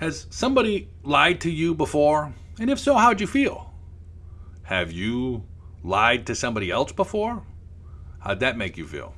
Has somebody lied to you before? And if so, how'd you feel? Have you lied to somebody else before? How'd that make you feel?